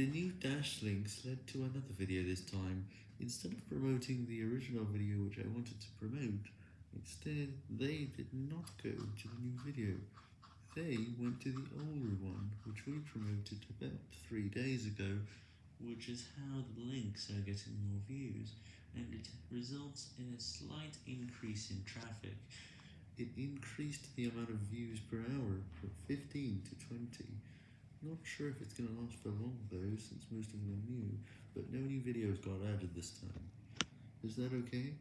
The new dash links led to another video this time. Instead of promoting the original video which I wanted to promote, instead they did not go to the new video. They went to the older one, which we promoted about three days ago, which is how the links are getting more views, and it results in a slight increase in traffic. It increased the amount of views per hour from 15 to 20. Not sure if it's gonna last for long though, since most of them are new, but no new videos got added this time. Is that okay?